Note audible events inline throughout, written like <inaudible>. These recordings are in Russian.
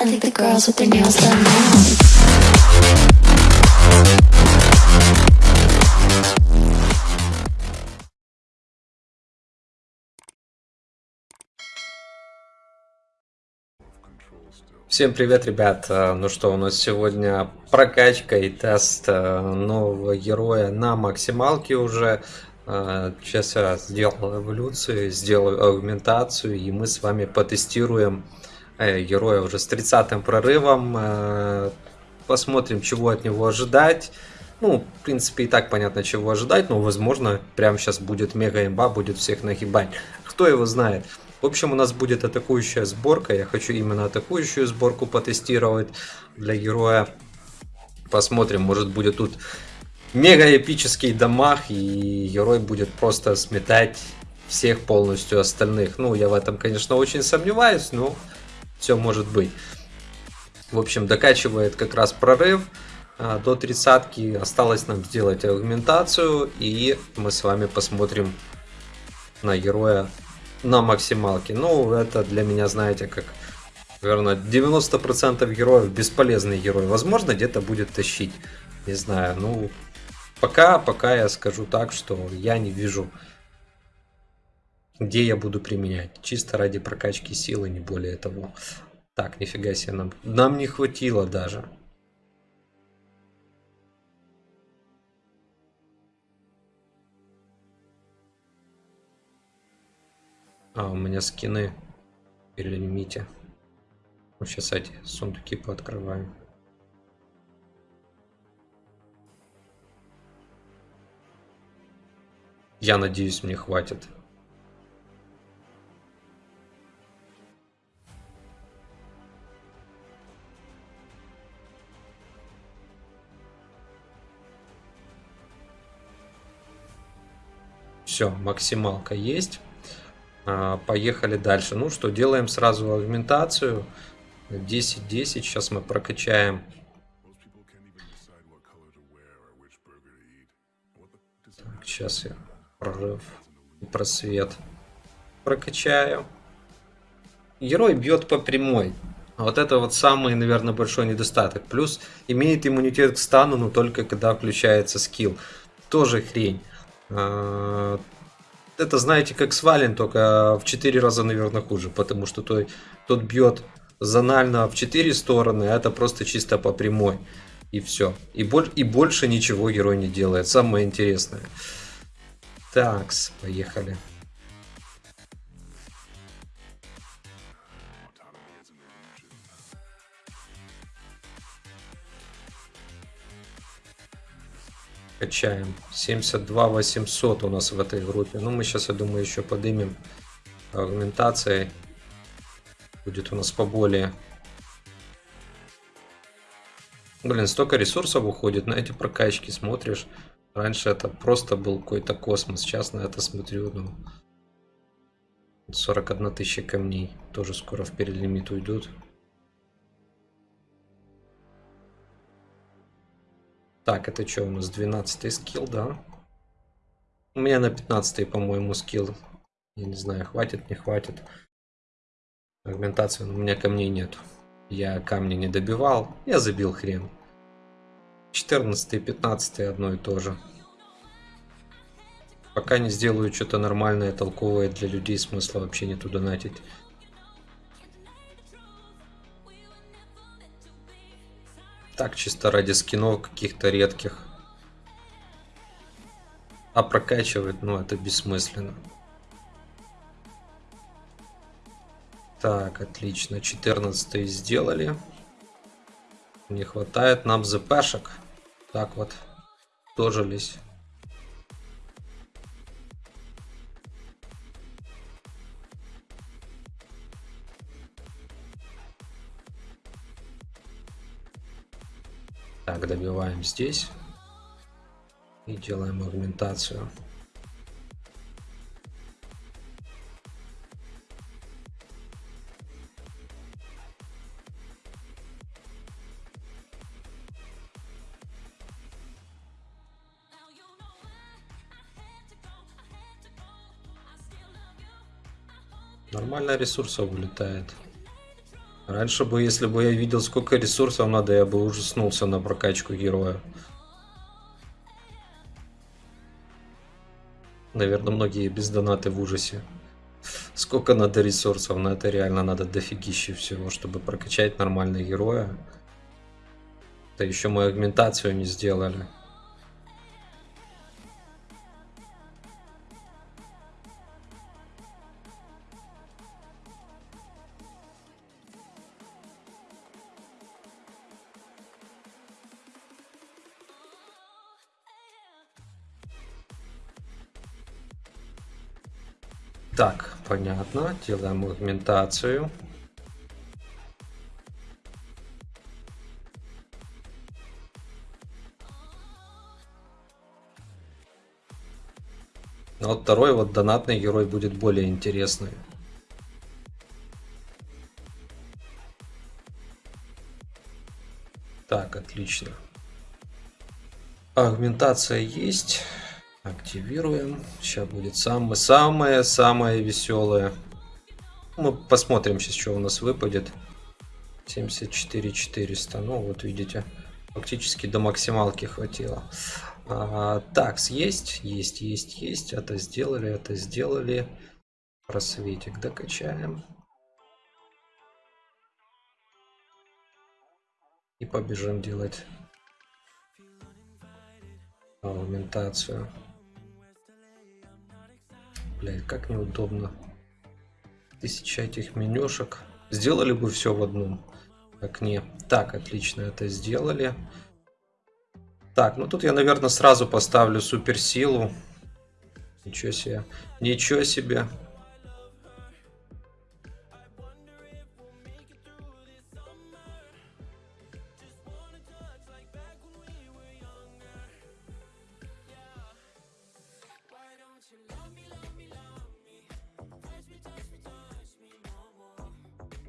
I think the girls with their nails done now. Всем привет, ребят! Э, Ну что, у нас сегодня прокачка и тест э, нового героя на максималке уже. Э, Сейчас я сделал эволюцию, сделаю аугментацию, и мы с вами потестируем героя уже с 30 прорывом. Э, Посмотрим, чего от него ожидать. Ну, в принципе, и так понятно, чего ожидать, но, возможно, прямо сейчас будет мега имба, будет всех нагибать. Кто его знает? В общем, у нас будет атакующая сборка. Я хочу именно атакующую сборку потестировать для героя. Посмотрим, может будет тут мега эпический дамаг, и герой будет просто сметать всех полностью остальных. Ну, я в этом, конечно, очень сомневаюсь, но все может быть. В общем, докачивает как раз прорыв а, до тридцатки. Осталось нам сделать аугментацию, и мы с вами посмотрим на героя на максималке. Ну, это для меня, знаете, как, наверное, 90% героев бесполезный герой. Возможно, где-то будет тащить. Не знаю, ну, пока, пока я скажу так, что я не вижу, где я буду применять. Чисто ради прокачки силы, не более того. Так, нифига себе, нам, нам не хватило даже. А, у меня скины перелимите. Ну, сейчас эти сундуки пооткрываем. Я надеюсь, мне хватит. Все, максималка есть. А, Поехали дальше. Ну что, делаем сразу аугментацию. 10-10. Сейчас мы прокачаем. Так, сейчас я прорыв и просвет прокачаю. Герой бьет по прямой. Вот это вот самый, наверное, большой недостаток. Плюс имеет иммунитет к стану, но только когда включается скилл. Тоже хрень. А, это, знаете, как свален, только в 4 раза, наверное, хуже, потому что той, тот бьет зонально в 4 стороны, а это просто чисто по прямой. И все. И, боль, и больше ничего герой не делает. Самое интересное. Так, поехали. Качаем. 72 800 у нас в этой группе. Ну, мы сейчас, я думаю, еще поднимем аргументацией. Будет у нас поболее. Блин, столько ресурсов уходит на эти прокачки, смотришь. Раньше это просто был какой-то космос. Сейчас на это смотрю, ну... 41 тысяча камней. Тоже скоро в перелимит уйдут. Так, это что у нас? 12 скилл, да? У меня на 15 по-моему, скилл. Я не знаю, хватит, не хватит. Аргументации у меня камней нет. Я камни не добивал. Я забил хрен. 14 и 15 одно и то же. Пока не сделаю что-то нормальное, толковое для людей, смысла вообще не туда донатить. Так, чисто ради скинов каких-то редких. А прокачивать, ну, это бессмысленно. Так, отлично. 14 сделали. Не хватает нам ЗПшек. Так вот, дожились. Так, добиваем здесь. И делаем агментацию. Нормально ресурсов вылетает. Раньше бы, если бы я видел, сколько ресурсов надо, я бы ужаснулся на прокачку героя. Наверное, многие без донаты в ужасе. Сколько надо ресурсов, на это реально надо дофигища всего, чтобы прокачать нормального героя. Да еще мы агментацию не сделали. Так, понятно. Делаем агментацию. Но вот второй вот донатный герой будет более интересный. Так, отлично. Агментация есть. Активируем. Сейчас будет самое-самое-самое веселое. Мы посмотрим сейчас, что у нас выпадет. 74 400. Ну, вот видите, фактически до максималки хватило. А, так, есть, есть, есть, есть. Это сделали, это сделали. Просветик докачаем. И побежим делать аугментацию. Блять, как неудобно. Тысяча этих менюшек. Сделали бы все в одном окне. Так, отлично, это сделали. Так, ну тут я, наверное, сразу поставлю суперсилу. Ничего себе. Ничего себе.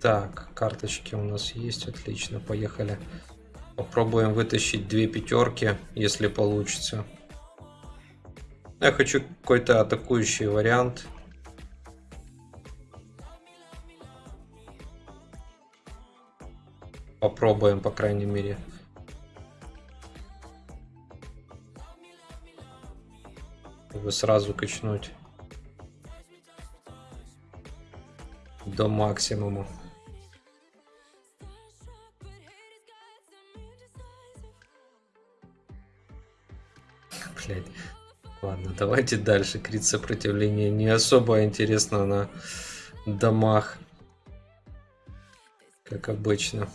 Так, карточки у нас есть, отлично, поехали. Попробуем вытащить две пятерки, если получится. Я хочу какой-то атакующий вариант. Попробуем, по крайней мере. Чтобы сразу качнуть. До максимума. Ладно, давайте дальше. Крит сопротивления не особо интересно на домах. Как обычно.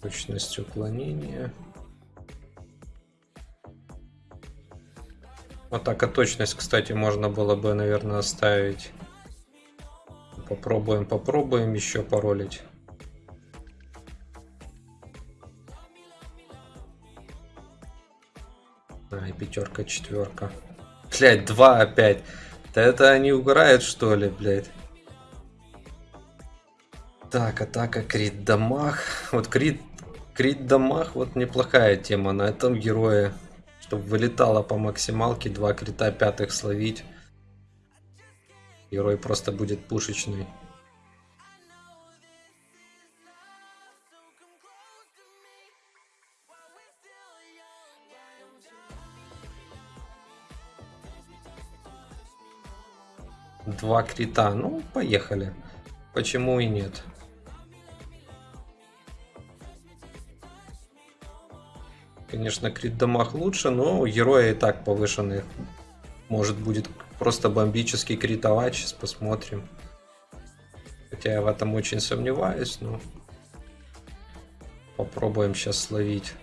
Точность уклонения. Атака точность, кстати, можно было бы, наверное, оставить. Попробуем, попробуем еще паролить. А, пятерка, четверка. Блять, два опять. Да это они угорают, что ли, блядь? Так, атака, крит дамаг. Вот крит, крит дамаг, вот неплохая тема на этом герое. Чтобы вылетало по максималке, два крита пятых словить. Герой просто будет пушечный. Два крита. Ну, поехали. Почему и нет? Конечно, крит дамаг лучше, но у героя и так повышенный. Может будет просто бомбический критовать, сейчас посмотрим. Хотя я в этом очень сомневаюсь, но попробуем сейчас словить.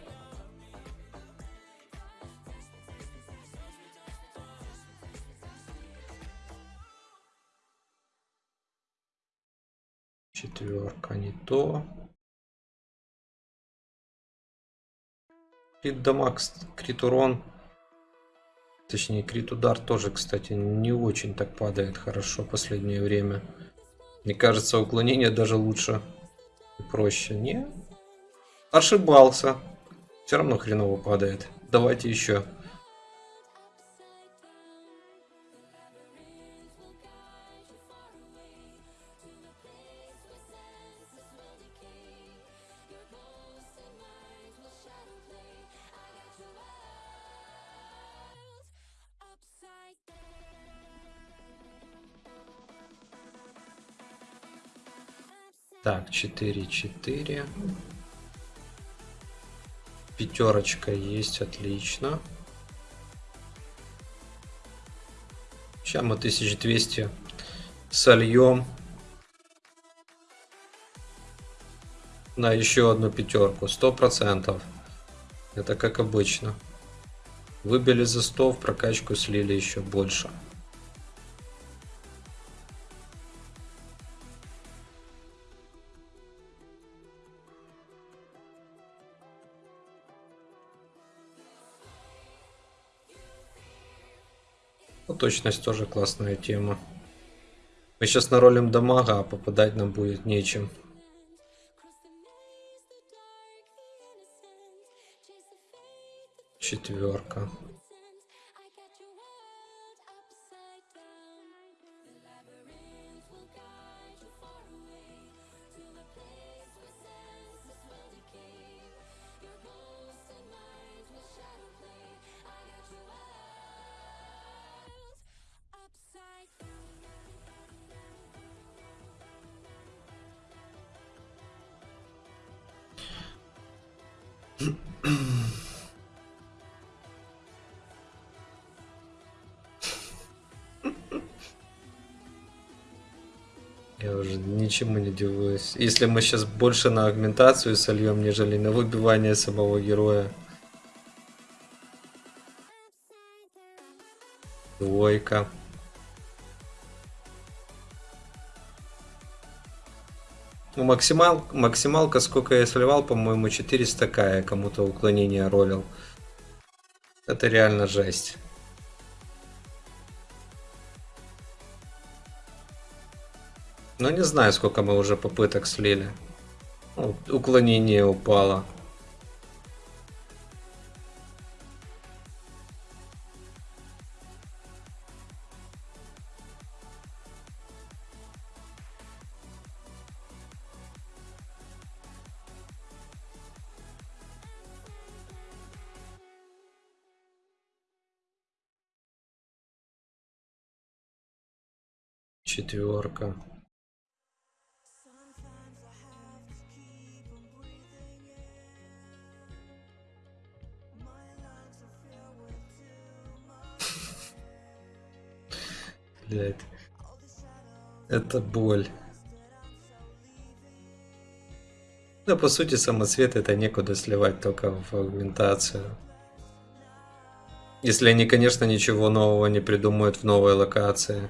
Четверка не то. Крит дамаг, крит урон. Точнее, крит удар тоже, кстати, не очень так падает хорошо в последнее время. Мне кажется, уклонение даже лучше и проще. Не? Ошибался. Все равно хреново падает. Давайте еще. Так, 4-4. Пятерочка есть, отлично. Сейчас мы 1200 сольем на еще одну пятерку. Сто процентов. Это как обычно. Выбили за 100, в прокачку слили еще больше. Точность тоже классная тема. Мы сейчас наролим дамага, а попадать нам будет нечем. Четверка. Я уже ничему не удивляюсь. Если мы сейчас больше на агментацию сольем, нежели на выбивание самого героя. Двойка. Максимал, максималка, сколько я сливал, по-моему, 400 к я кому-то уклонение ролил. Это реально жесть. Ну, не знаю, сколько мы уже попыток слили. Ну, уклонение упало. Четверка. Блять. Это боль. Да, по сути, самоцвет это некуда сливать, только в агментацию. Если они, конечно, ничего нового не придумают в новой локации.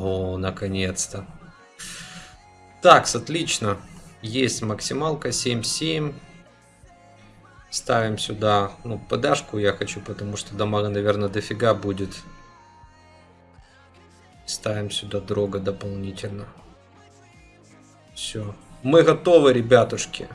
О, наконец-то. Так, отлично. Есть максималка 7.7. Ставим сюда, ну, подашку я хочу, потому что дамага, наверное, дофига будет. Ставим сюда дрога дополнительно. Все. Мы готовы, ребятушки.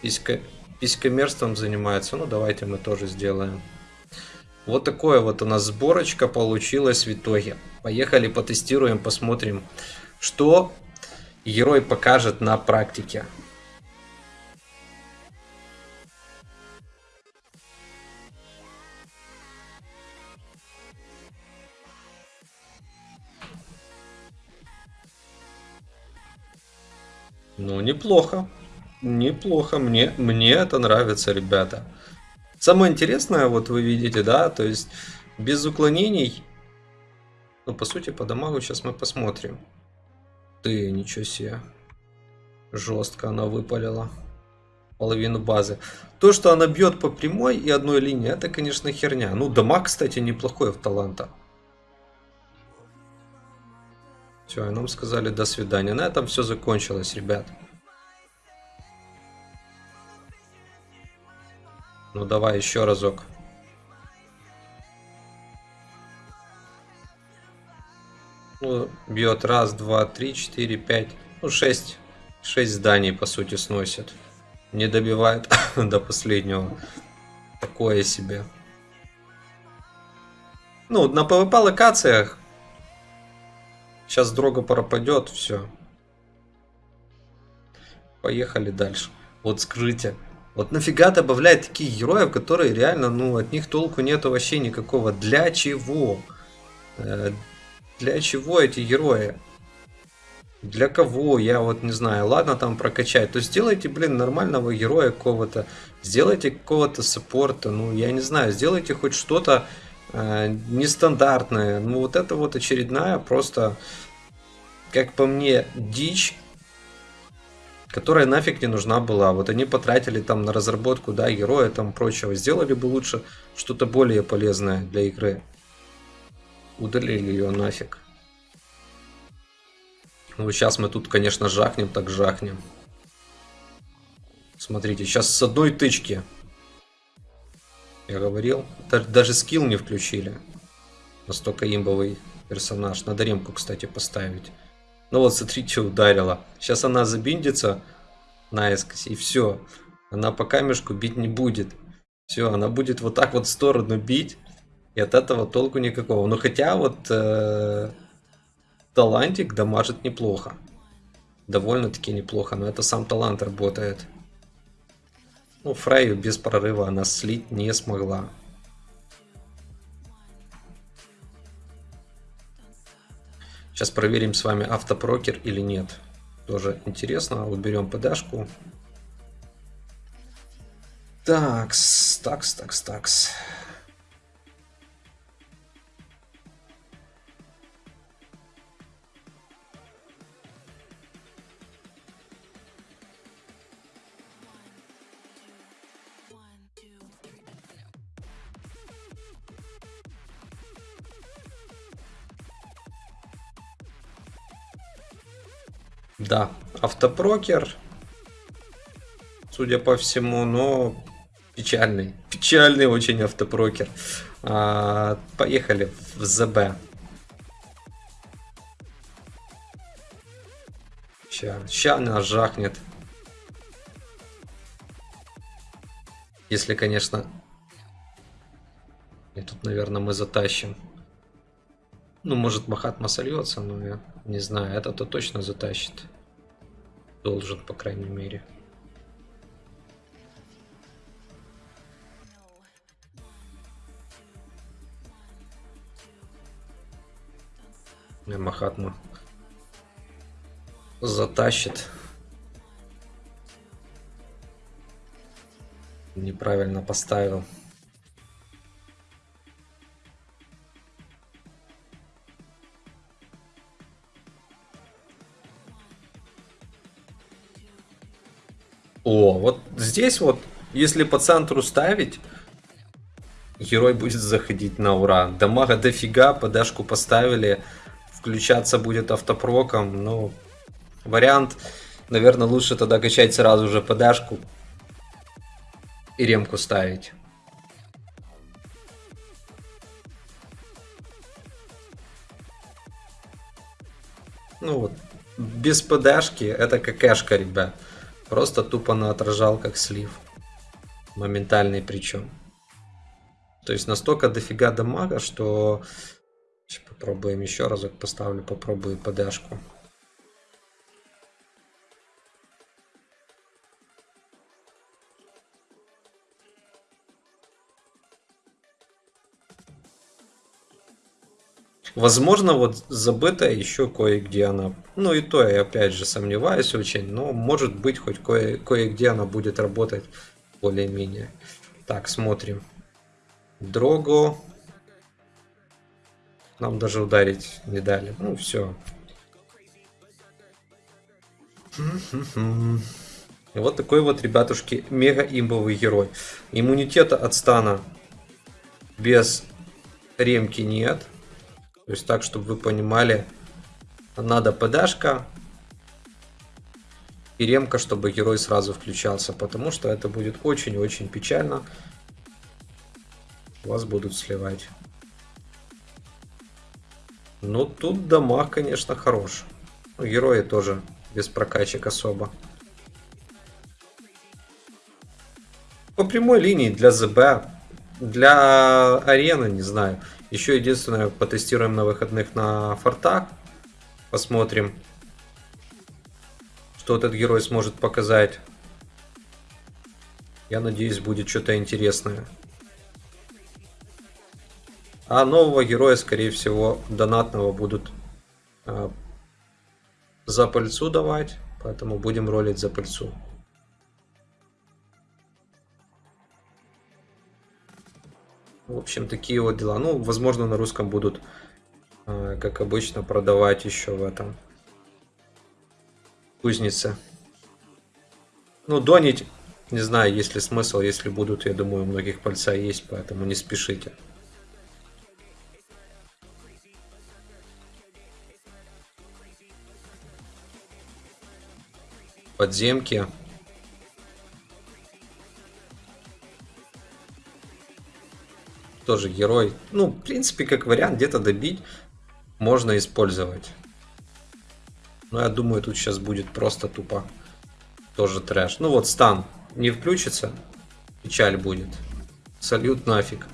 Писька, писькомерством занимается. Ну, давайте мы тоже сделаем. Вот такое вот у нас сборочка получилась в итоге. Поехали потестируем, посмотрим, что герой покажет на практике. Ну, неплохо. Неплохо. Мне, мне это нравится, ребята. Самое интересное, вот вы видите, да, то есть без уклонений. Ну, по сути, по дамагу сейчас мы посмотрим. Ты, ничего себе. Жестко она выпалила. Половину базы. То, что она бьет по прямой и одной линии, это, конечно, херня. Ну, дамаг, кстати, неплохой в таланта. Все, нам сказали до свидания. На этом все закончилось, ребят. Ну давай еще разок. Ну, бьет раз, два, три, четыре, пять. Ну, шесть. Шесть зданий, по сути, сносит. Не добивает <laughs> до последнего. Такое себе. Ну, на PvP локациях Сейчас дрога пропадет, все. Поехали дальше. Вот скрытие. Вот нафига добавлять таких героев, которые реально, ну, от них толку нету вообще никакого. Для чего? Э, для чего эти герои? Для кого? Я вот не знаю. Ладно, там прокачать. То сделайте, блин, нормального героя какого-то. Сделайте какого-то саппорта. Ну, я не знаю. Сделайте хоть что-то э, нестандартное. Ну, вот это вот очередная просто, как по мне, дичь которая нафиг не нужна была. Вот они потратили там на разработку, да, героя там прочего. Сделали бы лучше что-то более полезное для игры. Удалили ее нафиг. Ну, сейчас мы тут, конечно, жахнем, так жахнем. Смотрите, сейчас с одной тычки. Я говорил, даже скилл не включили. Настолько имбовый персонаж. Надо ремку, кстати, поставить. Ну вот, смотрите, ударила. Сейчас она забиндится наискось, и все. Она по камешку бить не будет. Все, она будет вот так вот в сторону бить. И от этого толку никакого. Но хотя вот э, талантик дамажит неплохо. Довольно-таки неплохо, но это сам талант работает. Ну, Фрейю без прорыва она слить не смогла. Сейчас проверим с вами автопрокер или нет. Тоже интересно. Уберем ПДшку. Такс, такс, такс, такс. Да, автопрокер, судя по всему, но печальный. Печальный очень автопрокер. А, поехали в ЗБ. Ща, ща нас жахнет. Если, конечно... И тут, наверное, мы затащим. Ну, может, Махатма сольется, но я не знаю. Это-то точно затащит. Должен, по крайней мере. Махатма затащит. Неправильно поставил. О, вот здесь вот, если по центру ставить, герой будет заходить на ура. Дамага дофига, подашку поставили, включаться будет автопроком. Ну, вариант, наверное, лучше тогда качать сразу же подашку и ремку ставить. Ну вот, без ПДшки это какашка, ребят. Просто тупо на отражал как слив. Моментальный причем. То есть настолько дофига дамага, что... Сейчас попробуем еще разок поставлю, попробую подашку. Возможно, вот забытая еще кое-где она. Ну и то я опять же сомневаюсь очень, но может быть хоть кое- кое-где она будет работать более-менее. Так, смотрим. Дрого. Нам даже ударить не дали. Ну, все. И вот такой вот, ребятушки, мега имбовый герой. Иммунитета от стана без ремки нет. То есть так, чтобы вы понимали, Надо ПДшка и ремка, чтобы герой сразу включался, потому что это будет очень-очень печально. Вас будут сливать. Ну, тут дамаг, конечно, хорош. Ну, герои тоже без прокачек особо. По прямой линии для ЗБ, для арены, не знаю. Еще единственное, потестируем на выходных на фортах. Посмотрим, что этот герой сможет показать. Я надеюсь, будет что-то интересное. А нового героя, скорее всего, донатного будут э, за пыльцу давать. Поэтому будем ролить за пыльцу. В общем, такие вот дела. Ну, возможно, на русском будут, э, как обычно, продавать еще в этом кузнице. Ну, донить, не знаю, есть ли смысл, если будут, я думаю, у многих пальца есть, поэтому не спешите. Подземки. Тоже герой. Ну, в принципе, как вариант, где-то добить можно использовать. Но я думаю, тут сейчас будет просто тупо тоже трэш. Ну вот, стан не включится, печаль будет. Салют нафиг.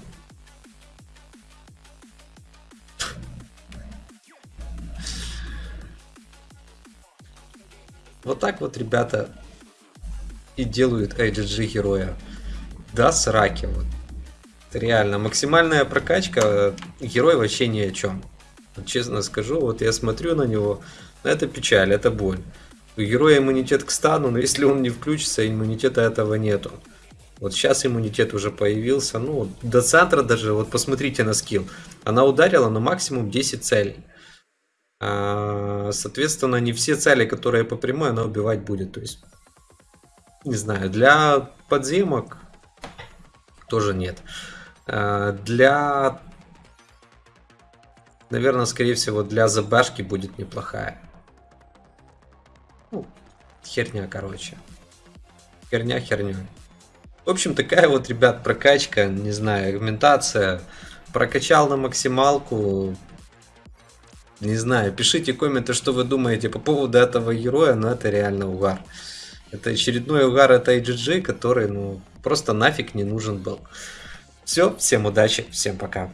Вот так вот, ребята, и делают IGG героя. Да, сраки. Вот. Реально, максимальная прокачка, герой вообще ни о чем. Вот честно скажу, вот я смотрю на него, это печаль, это боль. У героя иммунитет к стану, но если он не включится, иммунитета этого нету. Вот сейчас иммунитет уже появился. Ну, до центра даже, вот посмотрите на скилл. Она ударила на максимум 10 целей. А, соответственно, не все цели, которые по прямой, она убивать будет. То есть, не знаю, для подземок тоже нет. А, для, наверное, скорее всего, для ЗБшки будет неплохая. Ну, херня, короче. Херня херня. В общем, такая вот, ребят, прокачка, не знаю, аргументация. Прокачал на максималку, не знаю, пишите комменты, что вы думаете по поводу этого героя, но это реально угар. Это очередной угар от IGG, который, ну, просто нафиг не нужен был. Все, всем удачи, всем пока.